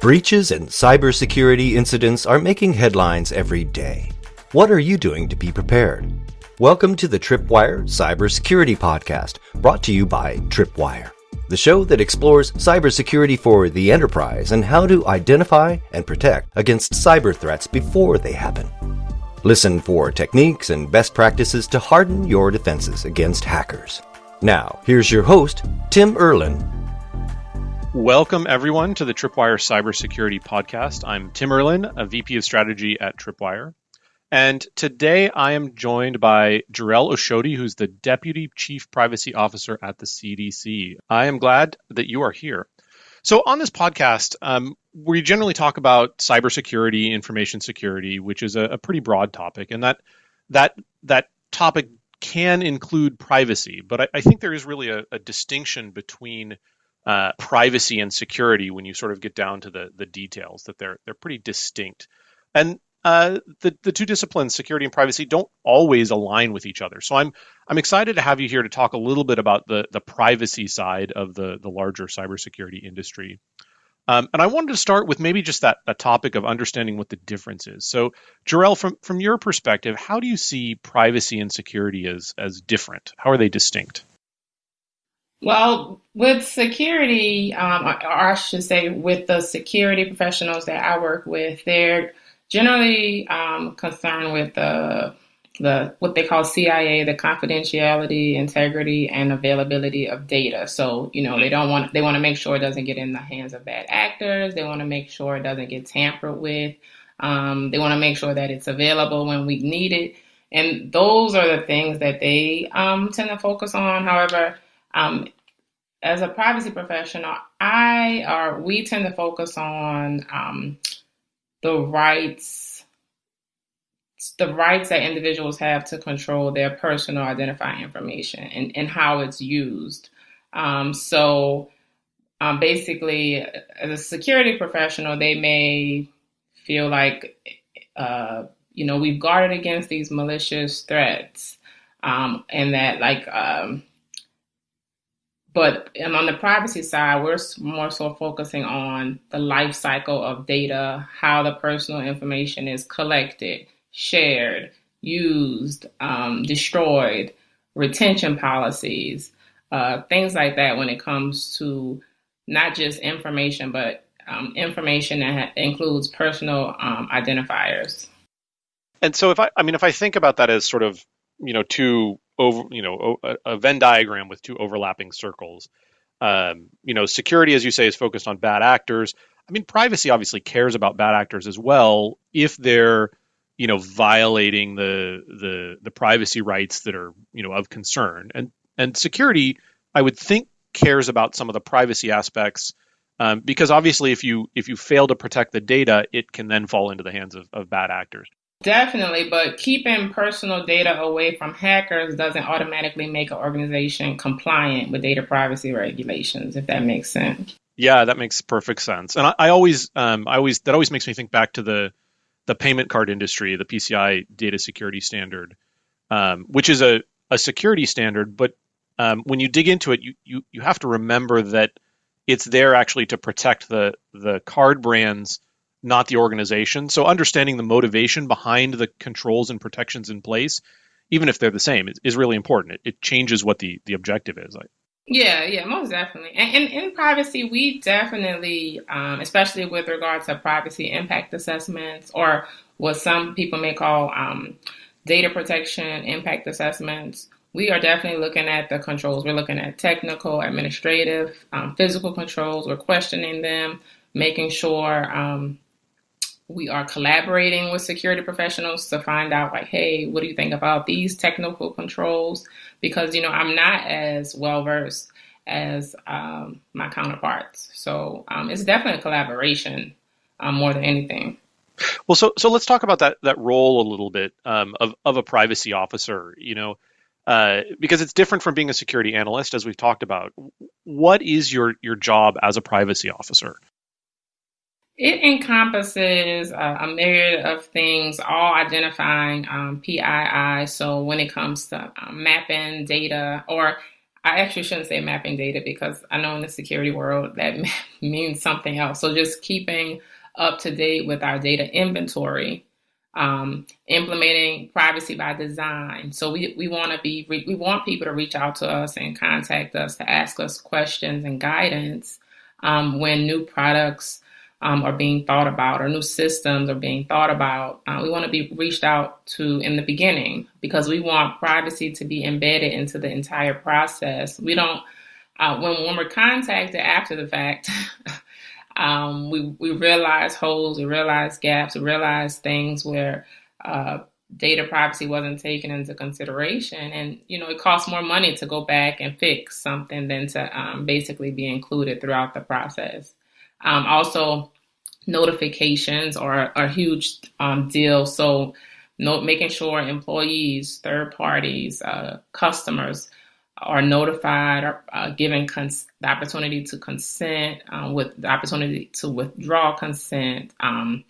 Breaches and cybersecurity incidents are making headlines every day. What are you doing to be prepared? Welcome to the Tripwire Cybersecurity Podcast, brought to you by Tripwire, the show that explores cybersecurity for the enterprise and how to identify and protect against cyber threats before they happen. Listen for techniques and best practices to harden your defenses against hackers. Now, here's your host, Tim Erlin, Welcome, everyone, to the Tripwire Cybersecurity Podcast. I'm Tim Erlin, a VP of Strategy at Tripwire. And today I am joined by Jarrell Oshodi, who's the Deputy Chief Privacy Officer at the CDC. I am glad that you are here. So, on this podcast, um, we generally talk about cybersecurity, information security, which is a, a pretty broad topic, and that that that topic can include privacy. But I, I think there is really a, a distinction between uh, privacy and security when you sort of get down to the the details that they're they're pretty distinct and uh, the the two disciplines security and privacy don't always align with each other so i'm i'm excited to have you here to talk a little bit about the the privacy side of the the larger cybersecurity industry um, and I wanted to start with maybe just that a topic of understanding what the difference is. So, Jarrell, from from your perspective, how do you see privacy and security as as different? How are they distinct? Well, with security, um, or I should say, with the security professionals that I work with, they're generally um, concerned with the the what they call CIA, the confidentiality, integrity, and availability of data. So you know they don't want they want to make sure it doesn't get in the hands of bad actors. They want to make sure it doesn't get tampered with. Um, they want to make sure that it's available when we need it, and those are the things that they um, tend to focus on. However um, as a privacy professional, I or we tend to focus on um, the rights, the rights that individuals have to control their personal identifying information and, and how it's used. Um, so, um, basically, as a security professional, they may feel like, uh, you know, we've guarded against these malicious threats, um, and that like um, but on the privacy side, we're more so focusing on the life cycle of data, how the personal information is collected, shared, used, um, destroyed, retention policies, uh, things like that when it comes to not just information, but um, information that includes personal um, identifiers. And so, if I, I mean, if I think about that as sort of, you know, two over, you know, a, a Venn diagram with two overlapping circles. Um, you know, security, as you say, is focused on bad actors. I mean, privacy obviously cares about bad actors as well if they're, you know, violating the the the privacy rights that are, you know, of concern. And and security, I would think, cares about some of the privacy aspects. Um, because obviously, if you if you fail to protect the data, it can then fall into the hands of, of bad actors. Definitely, but keeping personal data away from hackers doesn't automatically make an organization compliant with data privacy regulations, if that makes sense. Yeah, that makes perfect sense. And I, I always, um, I always, that always makes me think back to the the payment card industry, the PCI data security standard, um, which is a, a security standard, but um, when you dig into it, you, you you have to remember that it's there actually to protect the the card brands not the organization. So understanding the motivation behind the controls and protections in place, even if they're the same, is, really important. It, it, changes what the, the objective is. Yeah, yeah, most definitely. And, and in privacy, we definitely, um, especially with regard to privacy impact assessments or what some people may call um, data protection impact assessments, we are definitely looking at the controls. We're looking at technical, administrative, um, physical controls. We're questioning them, making sure um, we are collaborating with security professionals to find out like hey what do you think about these technical controls? Because you know i'm not as well versed as um, my counterparts. So um, it's definitely a collaboration um, more than anything. Well so so let's talk about that that role a little bit um, of, of a privacy officer you know uh, because it's different from being a security analyst as we've talked about. What is your your job as a privacy officer it encompasses uh, a myriad of things, all identifying um, PII. So when it comes to um, mapping data, or I actually shouldn't say mapping data because I know in the security world that means something else. So just keeping up to date with our data inventory, um, implementing privacy by design. So we, we want to be we want people to reach out to us and contact us to ask us questions and guidance um, when new products um, are being thought about or new systems are being thought about. Uh, we want to be reached out to in the beginning because we want privacy to be embedded into the entire process. We don't, uh, when, when we're contacted after the fact, um, we, we realize holes, we realize gaps, we realize things where uh, data privacy wasn't taken into consideration. And, you know, it costs more money to go back and fix something than to um, basically be included throughout the process. Um, also, notifications are, a huge um, deal. So, making sure employees, third parties, uh, customers are notified or uh, given cons- the opportunity to consent, um, with the opportunity to withdraw consent. Um,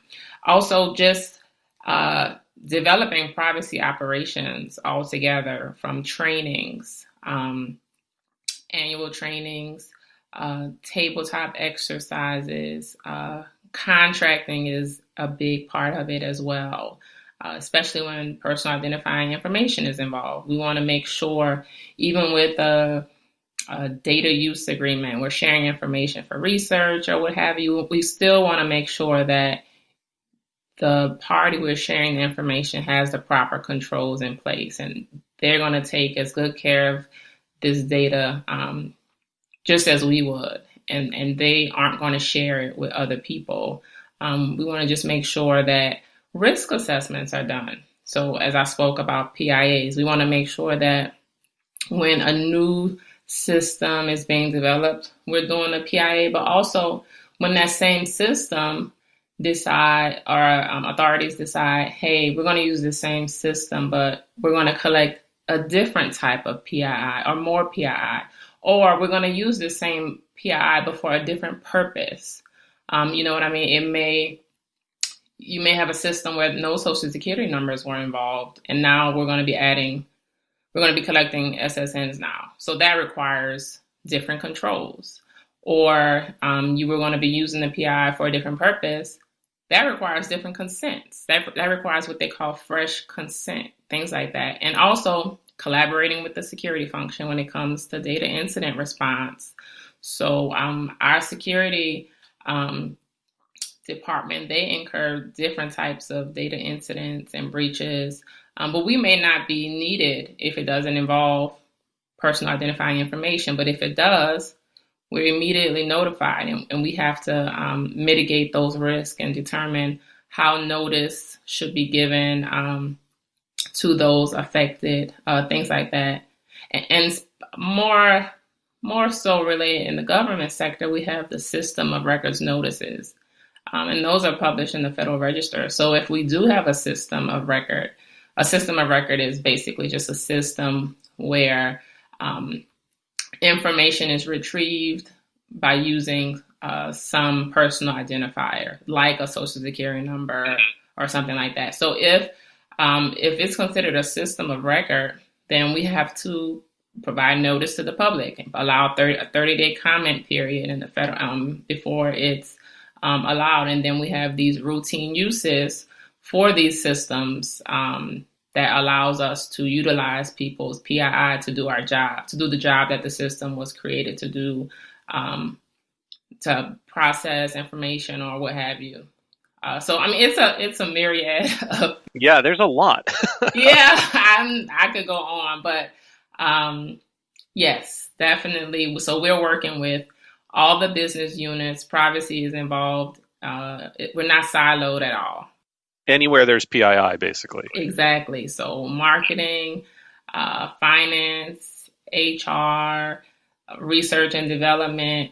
also, just uh, developing privacy operations altogether from trainings, um, annual trainings, uh, tabletop exercises, uh, contracting is a big part of it as well. Uh, especially when personal identifying information is involved. We want to make sure, even with a, a, data use agreement, we're sharing information for research or what have you, we still want to make sure that the party we're sharing the information has the proper controls in place and they're going to take as good care of this data um, just as we would, and and they aren't going to share it with other people. Um, we want to just make sure that risk assessments are done. So as I spoke about PIAs, we want to make sure that when a new system is being developed, we're doing a PIA, but also when that same system decide or um, authorities decide, hey, we're going to use the same system, but we're going to collect a different type of PII or more PII or we're going to use the same PII but for a different purpose. Um, you know what I mean? It may you may have a system where no social security numbers were involved, and now we're going to be adding, we're going to be collecting SSNs now. So that requires different controls. Or um, you were going to be using the PII for a different purpose. That requires different consents. That that requires what they call fresh consent, things like that. And also, collaborating with the security function when it comes to data incident response. So um, our security um, department, they incur different types of data incidents and breaches, um, but we may not be needed if it doesn't involve personal identifying information. But if it does, we're immediately notified and, and we have to um, mitigate those risks and determine how notice should be given um, to those affected, uh, things like that. And, and more more so related in the government sector, we have the system of records notices. Um, and those are published in the Federal Register. So if we do have a system of record, a system of record is basically just a system where um, information is retrieved by using uh, some personal identifier, like a social security number or something like that. So if um, if it's considered a system of record, then we have to provide notice to the public, allow 30, a 30 day comment period in the federal um, before it's um, allowed, and then we have these routine uses for these systems um, that allows us to utilize people's PII to do our job, to do the job that the system was created to do, um, to process information or what have you. Uh, so I mean, it's a it's a myriad of. Yeah, there's a lot. yeah, I'm I could go on, but um, yes, definitely. So we're working with all the business units. Privacy is involved. Uh, it, we're not siloed at all. Anywhere there's PII, basically. Exactly. So marketing, uh, finance, HR, research and development,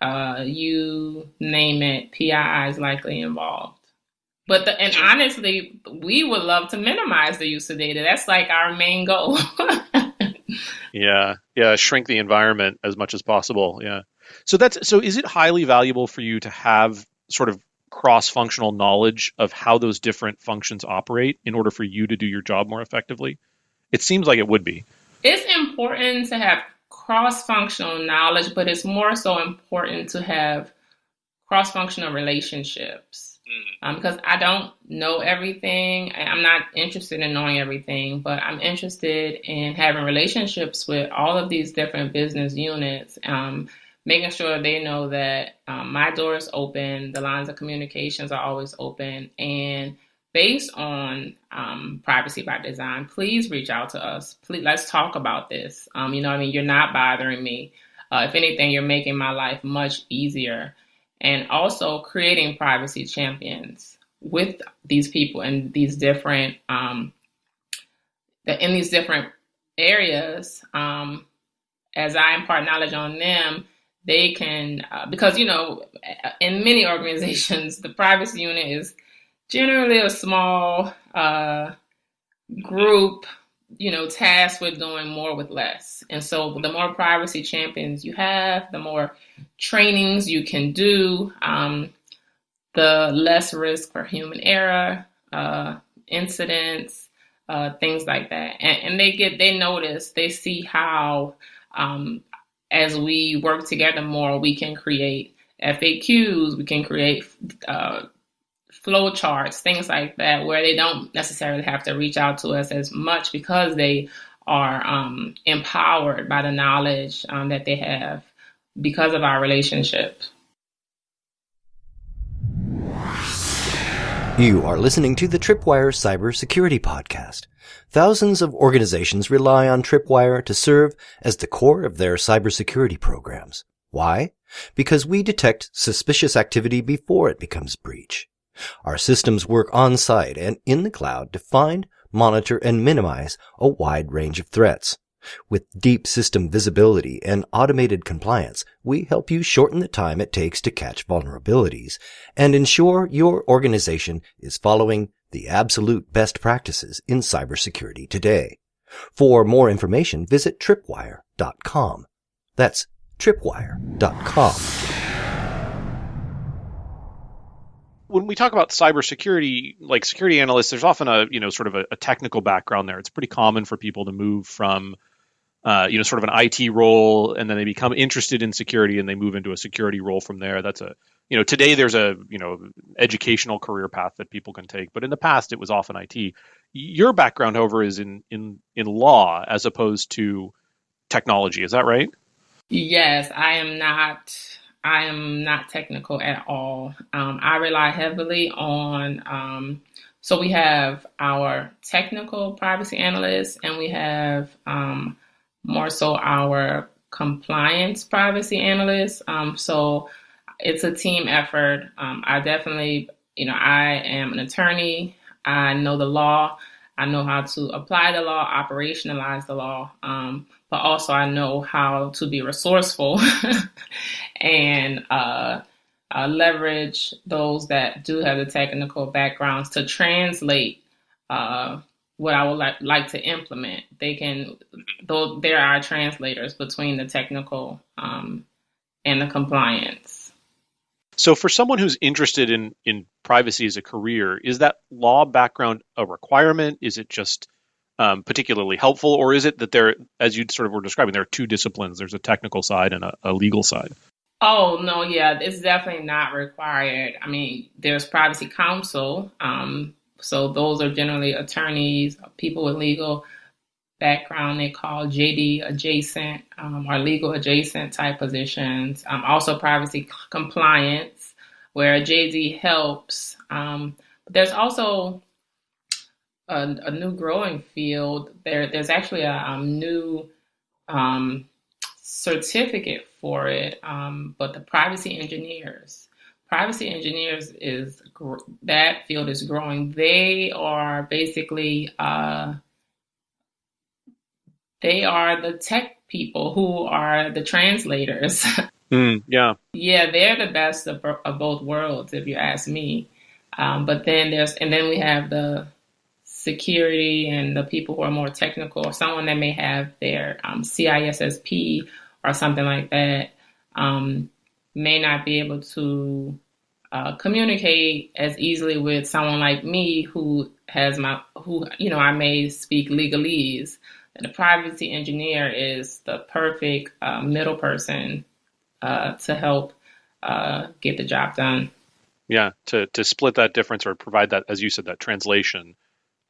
uh, you name it, PII is likely involved. But the, and honestly, we would love to minimize the use of data. That's like our main goal. yeah, yeah, shrink the environment as much as possible. Yeah. So that's so. Is it highly valuable for you to have sort of cross-functional knowledge of how those different functions operate in order for you to do your job more effectively? It seems like it would be. It's important to have cross functional knowledge, but it's more so important to have cross functional relationships. Mm. Um, because I don't know everything. I'm not interested in knowing everything, but I'm interested in having relationships with all of these different business units, um, making sure they know that um, my door is open, the lines of communications are always open, and based on um, privacy by design, please reach out to us. Please, let's talk about this. Um, you know, I mean, you're not bothering me. Uh, if anything, you're making my life much easier. And also creating privacy champions with these people in these different um, in these different areas. Um, as I impart knowledge on them, they can uh, because you know, in many organizations, the privacy unit is generally a small uh, group, you know, tasked with doing more with less. And so the more privacy champions you have, the more trainings you can do, um, the less risk for human error, uh, incidents, uh, things like that. And, and, they get, they notice, they see how, um, as we work together more, we can create FAQs, we can create uh, flow charts, things like that, where they don't necessarily have to reach out to us as much because they are um, empowered by the knowledge um, that they have because of our relationship. You are listening to the Tripwire Cybersecurity Podcast. Thousands of organizations rely on Tripwire to serve as the core of their cybersecurity programs. Why? Because we detect suspicious activity before it becomes breach. Our systems work on site and in the cloud to find, monitor, and minimize a wide range of threats. With deep system visibility and automated compliance, we help you shorten the time it takes to catch vulnerabilities and ensure your organization is following the absolute best practices in cybersecurity today. For more information, visit tripwire.com. That's tripwire.com when we talk about cybersecurity, like security analysts, there's often a you know sort of a, a technical background there. It's pretty common for people to move from uh, you know sort of an IT role and then they become interested in security and they move into a security role from there. That's a you know today there's a you know educational career path that people can take, but in the past it was often IT. Your background, however, is in in in law as opposed to technology. Is that right? Yes, I am not I am not technical at all. Um, I rely heavily on, um, so we have our technical privacy analysts and we have um, more so our compliance privacy analysts. Um, so it's a team effort. Um, I definitely, you know, I am an attorney. I know the law. I know how to apply the law, operationalize the law. Um, but also I know how to be resourceful and uh, uh, leverage those that do have the technical backgrounds to translate uh, what I would like, like to implement. They can, though there are translators between the technical um, and the compliance. So, for someone who's interested in in privacy as a career, is that law background a requirement? Is it just um, particularly helpful, or is it that there, as you sort of were describing, there are two disciplines? There's a technical side and a, a legal side. Oh no, yeah, it's definitely not required. I mean, there's privacy counsel, um, so those are generally attorneys, people with legal background. They call JD adjacent um, or legal adjacent type positions. Um, also, privacy compliance, where JD helps. Um, but there's also a, a new growing field. There, there's actually a um, new um, certificate for it, um, but the privacy engineers. Privacy engineers is that field is growing. They are basically uh, they are the tech people who are the translators. Mm, yeah, yeah, they're the best of, of both worlds, if you ask me. Um, but then there's and then we have the security and the people who are more technical, or someone that may have their um, CISSP or something like that, um, may not be able to uh, communicate as easily with someone like me who has my who you know I may speak legalese. And the privacy engineer is the perfect uh, middle person uh, to help uh, get the job done. Yeah, to to split that difference or provide that, as you said, that translation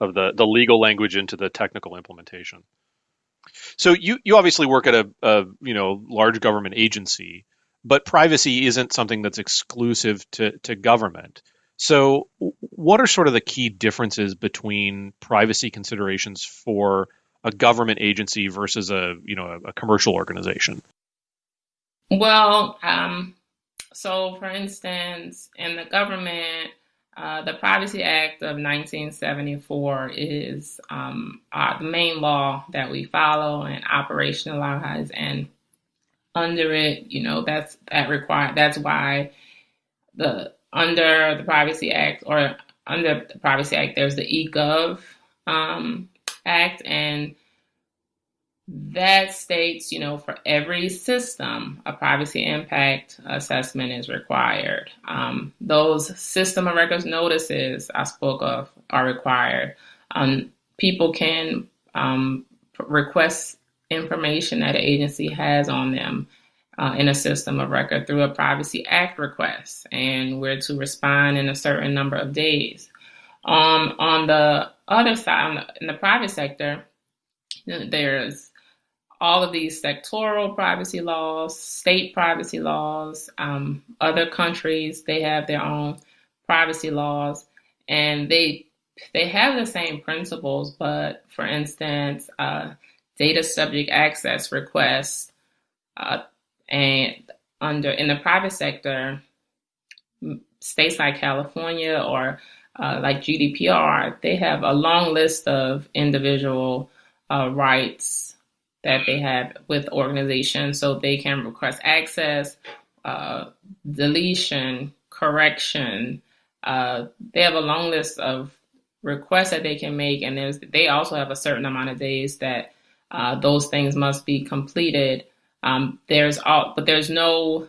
of the the legal language into the technical implementation. So you you obviously work at a, a you know large government agency, but privacy isn't something that's exclusive to to government. So what are sort of the key differences between privacy considerations for a government agency versus a you know a, a commercial organization? Well, um, so for instance, in the government, uh, the Privacy Act of 1974 is um, uh, the main law that we follow and operationalize, and under it, you know, that's that require that's why the under the Privacy Act or under the Privacy Act, there's the eGov um, Act, and that states, you know, for every system, a privacy impact assessment is required. Um, those system of records notices I spoke of are required. Um, people can um, request information that an agency has on them uh, in a system of record through a Privacy Act request, and we're to respond in a certain number of days. Um, on the other side, in the private sector, there's all of these sectoral privacy laws, state privacy laws, um, other countries they have their own privacy laws, and they they have the same principles. But for instance, uh, data subject access requests, uh, and under in the private sector, states like California or uh, like GDPR, they have a long list of individual uh, rights that they have with organizations so they can request access, uh, deletion, correction. Uh, they have a long list of requests that they can make, and there's, they also have a certain amount of days that uh, those things must be completed. Um, there's all, but there's no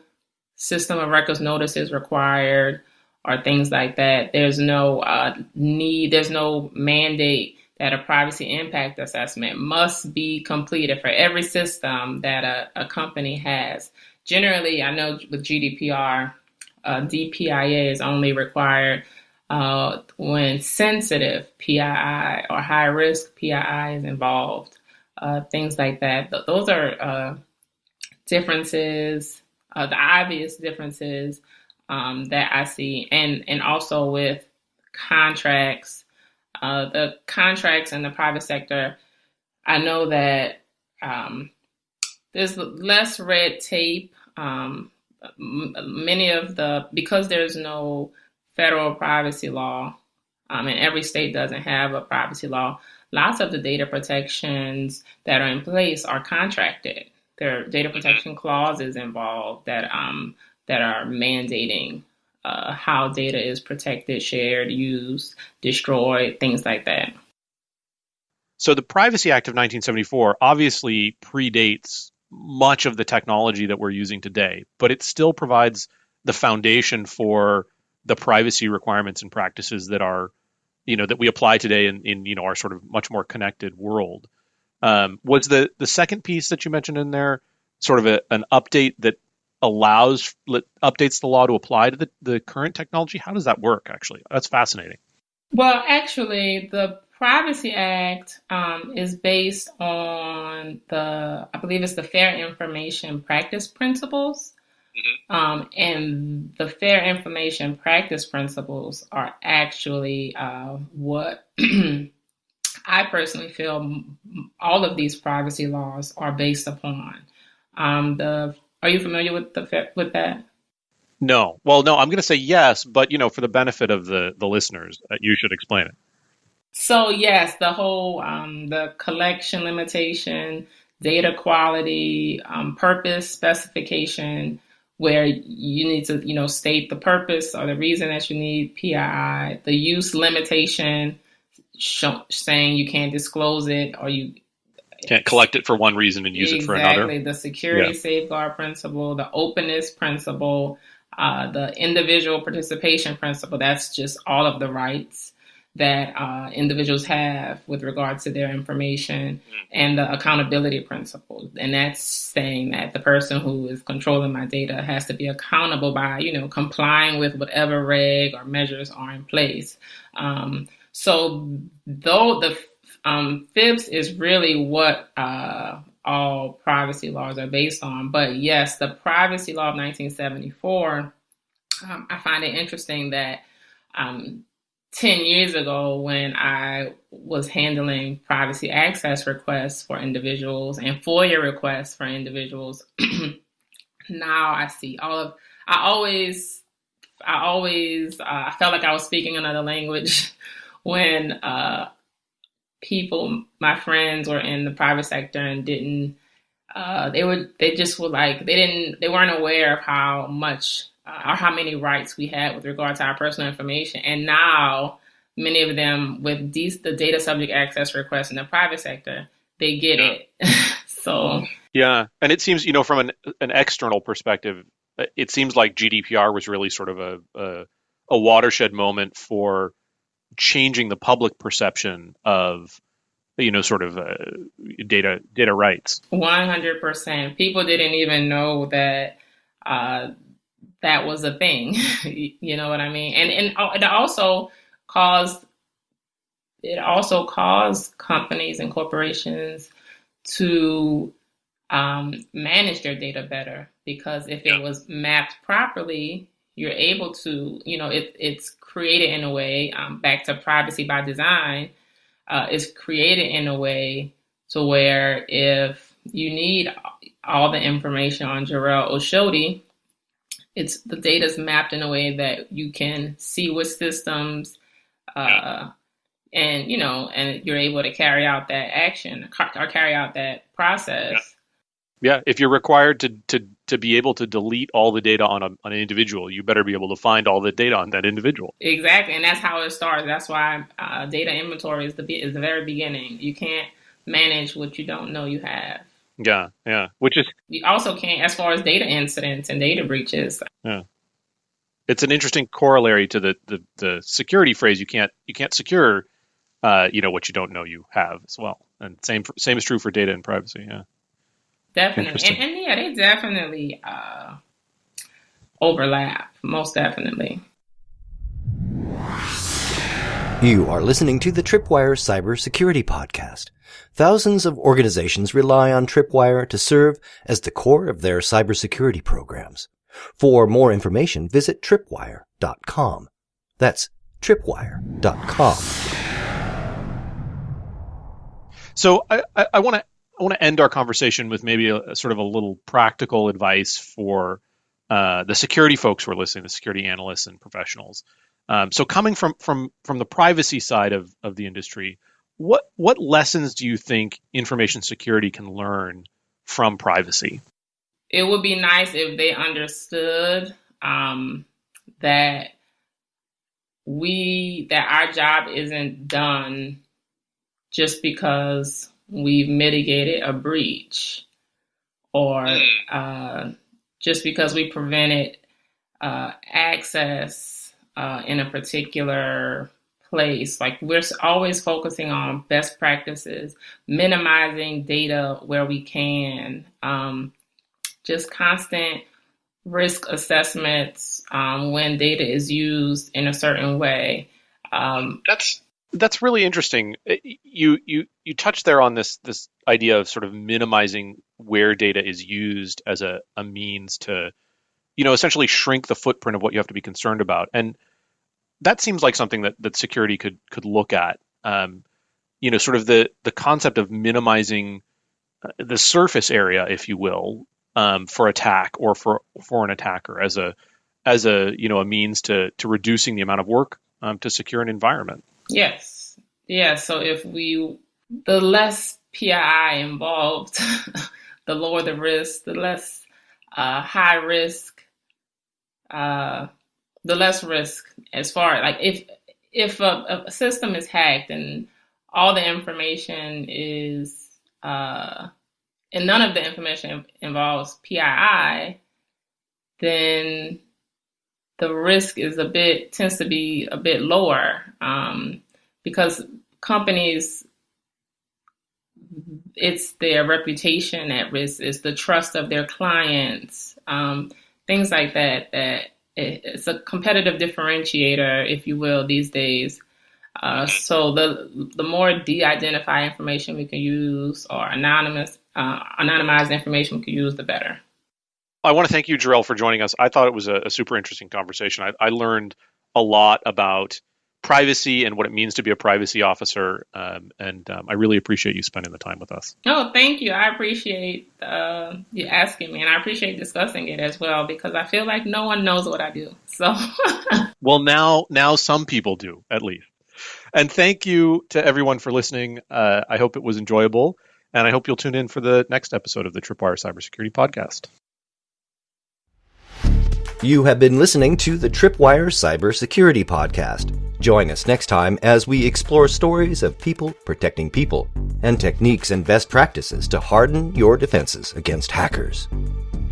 system of records notices required or things like that. There's no uh, need. There's no mandate that a privacy impact assessment must be completed for every system that a, a company has. Generally, I know with GDPR, uh, DPIA is only required uh, when sensitive PII or high risk PII is involved, uh, things like that. Th- those are uh, differences, uh, the obvious differences um, that I see, and and also with contracts uh, the contracts in the private sector, I know that um, there's less red tape. Um, many of the because there's no federal privacy law, um, and every state doesn't have a privacy law. Lots of the data protections that are in place are contracted. There are data protection clauses involved that um, that are mandating uh, how data is protected, shared, used, destroyed, things like that. So the Privacy Act of 1974 obviously predates much of the technology that we're using today, but it still provides the foundation for the privacy requirements and practices that are, you know, that we apply today in, in you know our sort of much more connected world. Um, was the the second piece that you mentioned in there sort of a, an update that allows updates the law to apply to the, the current technology? How does that work? Actually, that's fascinating. Well, actually, the Privacy Act um, is based on the, I believe it's the Fair Information Practice Principles. Mm-hmm. Um, and the Fair Information Practice Principles are actually uh, what I personally feel all of these privacy laws are based upon. Um, the are you familiar with the with that? No. Well, no. I'm going to say yes, but you know, for the benefit of the the listeners, uh, you should explain it. So yes, the whole um, the collection limitation, data quality, um, purpose specification, where you need to you know state the purpose or the reason that you need PII, the use limitation, saying you can't disclose it or you can't collect it for one reason and use exactly. it for another. Exactly. The security yeah. safeguard principle, the openness principle, uh, the individual participation principle. That's just all of the rights. that uh, individuals have with regards to their information mm. and the accountability principle. And that's saying that the person who is controlling my data has to be accountable by, you know, complying with whatever reg or measures are in place. Um, so though the um, FIPS is really what uh, all privacy laws are based on. But yes, the privacy law of 1974, um, I find it interesting that um, 10 years ago, when I was handling privacy access requests for individuals and FOIA requests for individuals, now I see all of, I always, I always, uh, I felt like I was speaking another language when uh, people, my friends, were in the private sector and didn't. Uh, they would. They just were like they didn't. They weren't aware of how much uh, or how many rights we had with regard to our personal information. And now, many of them with these, the data subject access requests in the private sector, they get yeah. it. so yeah, and it seems you know from an an external perspective, it seems like GDPR was really sort of a, a, a watershed moment for changing the public perception of you know sort of uh, data data rights. 100% people didn't even know that uh, that was a thing. You know what i mean? And and it also caused it also caused companies and corporations to um, manage their data better because if it was mapped properly you're able to, you know, it, it's created in a way, um, back to privacy by design, uh, it's created in a way to where if you need all the information on Jarrell Oshodi, it's the data is mapped in a way that you can see what systems, uh, and you know, and you're able to carry out that action or carry out that process. Yeah, if you're required to to to be able to delete all the data on a, on an individual, you better be able to find all the data on that individual. Exactly, and that's how it starts. That's why uh, data inventory is the is the very beginning. You can't manage what you don't know you have. Yeah, yeah. Which is you also can't as far as data incidents and data breaches. Yeah, it's an interesting corollary to the the, the security phrase. You can't you can't secure, uh, you know, what you don't know you have as well. And same same is true for data and privacy. Yeah. Definitely. And, and, yeah, they definitely uh, overlap, most definitely. You are listening to the Tripwire Cybersecurity Podcast. Thousands of organizations rely on Tripwire to serve as the core of their cybersecurity programs. For more information, visit tripwire.com. That's tripwire.com. So I, I, I want to I want to end our conversation with maybe a, a sort of a little practical advice for uh, the security folks who are listening, the security analysts and professionals. Um, so, coming from from from the privacy side of of the industry, what what lessons do you think information security can learn from privacy? It would be nice if they understood um, that we that our job isn't done just because we've mitigated a breach or hmm. uh, just because we prevented uh, access uh, in a particular place. Like we're always focusing on best practices, minimizing data where we can, um, just constant risk assessments um, when data is used in a certain way. Um, That's that's really interesting. Uh, you you you touched there on this this idea of sort of minimizing where data is used as a, a means to, you know, essentially shrink the footprint of what you have to be concerned about. And that seems like something that, that security could could look at. Um, you know, sort of the the concept of minimizing uh, the surface area, if you will, um, for attack or for for an attacker as a as a you know a means to to reducing the amount of work um, to secure an environment. Yes. Yeah. So if we, the less PII involved, the lower the risk, the less uh, high risk, uh, the less risk as far like if if a, a, system is hacked and all the information is uh, and none of the information involves PII, then the risk is a bit tends to be a bit lower. Um, because companies it's their reputation at risk, it's the trust of their clients, um, things like that. That it's a competitive differentiator, if you will, these days. Uh, so the the more de-identified information we can use or anonymous uh, anonymized information we can use, the better. I want to thank you, Jarrell, for joining us. I thought it was a, a super interesting conversation. I, I learned a lot about privacy and what it means to be a privacy officer. Um, and um, I really appreciate you spending the time with us. Oh, thank you. I appreciate uh, you asking me, and I appreciate discussing it as well because I feel like no one knows what I do. So, well, now now some people do at least. And thank you to everyone for listening. Uh, I hope it was enjoyable, and I hope you'll tune in for the next episode of the Tripwire Cybersecurity Podcast. You have been listening to the Tripwire Cybersecurity Podcast. Join us next time as we explore stories of people protecting people and techniques and best practices to harden your defenses against hackers.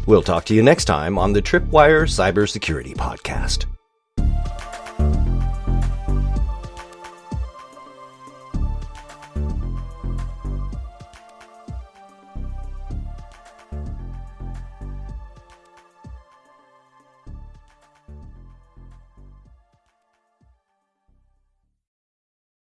We'll talk to you next time on the Tripwire Cybersecurity Podcast.